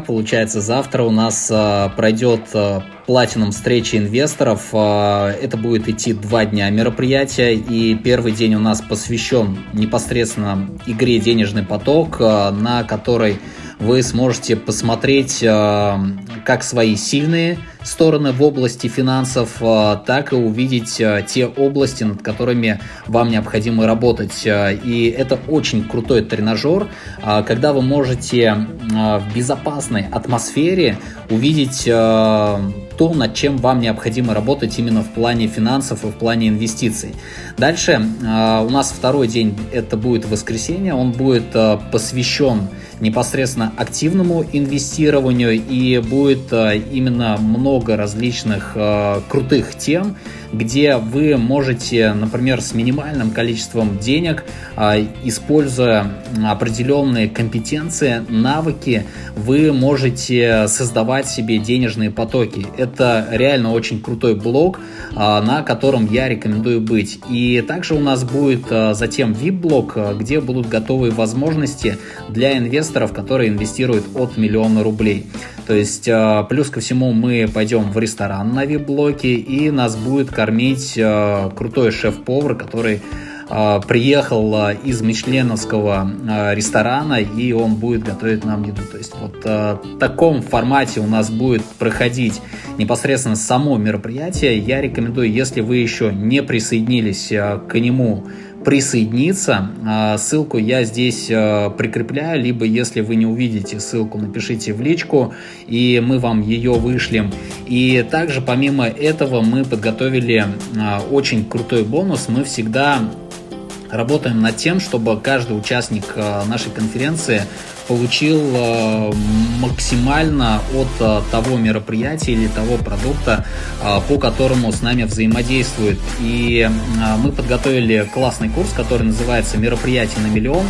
Получается, завтра у нас э, пройдет э, платином встречи инвесторов. Э, это будет идти два дня мероприятия. И первый день у нас посвящен непосредственно игре «Денежный поток», э, на которой вы сможете посмотреть э, как свои сильные стороны в области финансов, э, так и увидеть э, те области, над которыми вам необходимо работать. И это очень крутой тренажер, когда вы можете в безопасной атмосфере увидеть то, над чем вам необходимо работать именно в плане финансов и в плане инвестиций. Дальше у нас второй день, это будет воскресенье, он будет посвящен непосредственно активному инвестированию и будет э, именно много различных э, крутых тем, где вы можете, например, с минимальным количеством денег, э, используя определенные компетенции, навыки, вы можете создавать себе денежные потоки. Это реально очень крутой блог, на котором я рекомендую быть. И также у нас будет затем VIP-блог, где будут готовые возможности для инвесторов, которые инвестируют от миллиона рублей. То есть, э, плюс ко всему, мы пойдем в ресторан на вип-блоке, и нас будет кормить э, крутой шеф-повар, который э, приехал из мишленовского ресторана, и он будет готовить нам еду. То есть вот в таком формате у нас будет проходить непосредственно само мероприятие. Я рекомендую, если вы еще не присоединились к нему присоединиться. А, ссылку я здесь а, прикрепляю, либо если вы не увидите ссылку, напишите в личку, и мы вам ее вышлем. И также помимо этого мы подготовили а, очень крутой бонус. Мы всегда работаем над тем, чтобы каждый участник нашей конференции получил э, максимально от э, того мероприятия или того продукта, э, по которому с нами взаимодействует. И мы подготовили классный курс, который называется «Мероприятие на миллион».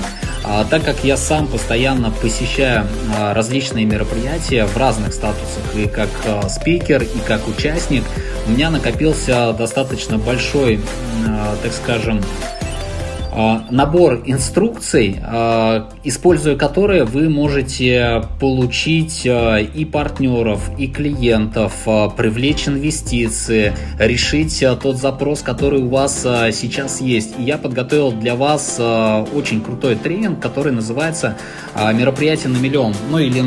Так как я сам постоянно посещаю различные мероприятия в разных статусах, и как спикер, и как участник, у меня накопился достаточно большой, так скажем, а, набор инструкций, а, используя которые вы можете получить а, и партнеров, и клиентов, привлечь инвестиции, решить тот запрос, который у вас сейчас есть. И я подготовил для вас очень крутой тренинг, который называется «Мероприятие на миллион». Ну или,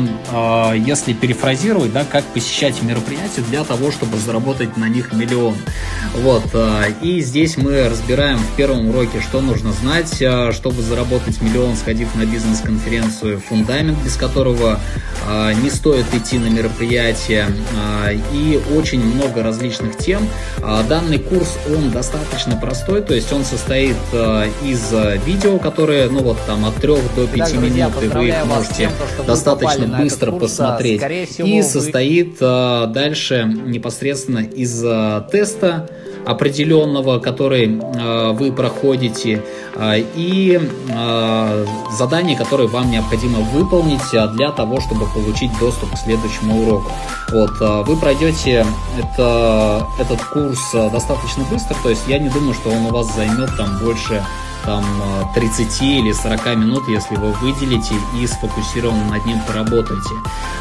если перефразировать, да, как посещать мероприятия для того, чтобы заработать на них миллион. Вот. И здесь мы разбираем в первом уроке, что нужно знать, а, чтобы заработать миллион, сходив на бизнес-конференцию, фундамент, без которого а, не стоит идти на мероприятие, а, и очень много различных тем. Данный курс, он достаточно простой, то есть он состоит из видео, которые, ну вот там от 3 до 5 так, минут, и вы их можете тем, достаточно быстро курс, посмотреть. Всего, и состоит вы... дальше непосредственно из теста, определенного, который э, вы проходите, э, и э, задания, которые вам необходимо выполнить для того, чтобы получить доступ к следующему уроку. Вот, вы пройдете это, этот курс достаточно быстро, то есть я не думаю, что он у вас займет там больше там 30 или 40 минут, если вы выделите и сфокусированно над ним поработаете.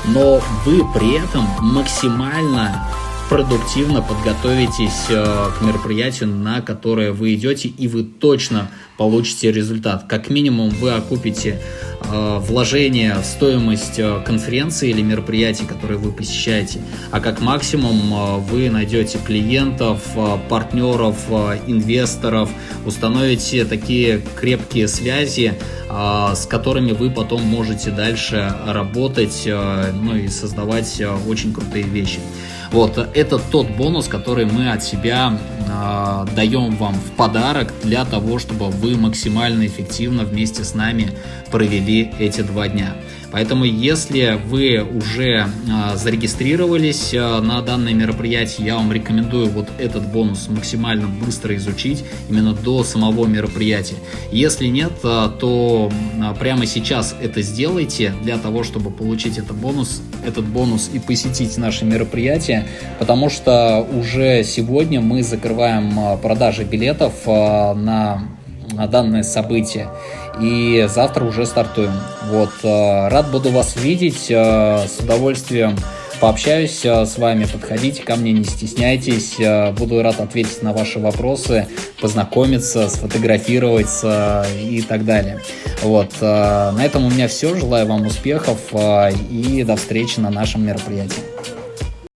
Но вы при этом максимально продуктивно подготовитесь э, к мероприятию, на которое вы идете, и вы точно получите результат. Как минимум вы окупите э, вложение в стоимость э, конференции или мероприятий, которые вы посещаете, а как максимум вы найдете клиентов, партнеров, инвесторов, установите такие крепкие связи, с которыми вы потом можете дальше работать ну и создавать очень крутые вещи. Вот, это тот бонус, который мы от себя э, даем вам в подарок для того, чтобы вы максимально эффективно вместе с нами провели эти два дня. Поэтому, если вы уже э, зарегистрировались э, на данное мероприятие, я вам рекомендую вот этот бонус максимально быстро изучить именно до самого мероприятия. Если нет, э, то прямо сейчас это сделайте для того, чтобы получить этот бонус, этот бонус и посетить наше мероприятие, потому что уже сегодня мы закрываем продажи билетов на данное событие. И завтра уже стартуем. Вот, рад буду вас видеть, с удовольствием пообщаюсь с вами, подходите ко мне, не стесняйтесь, буду рад ответить на ваши вопросы, познакомиться, сфотографировать и так далее. Вот, на этом у меня все, желаю вам успехов и до встречи на нашем мероприятии.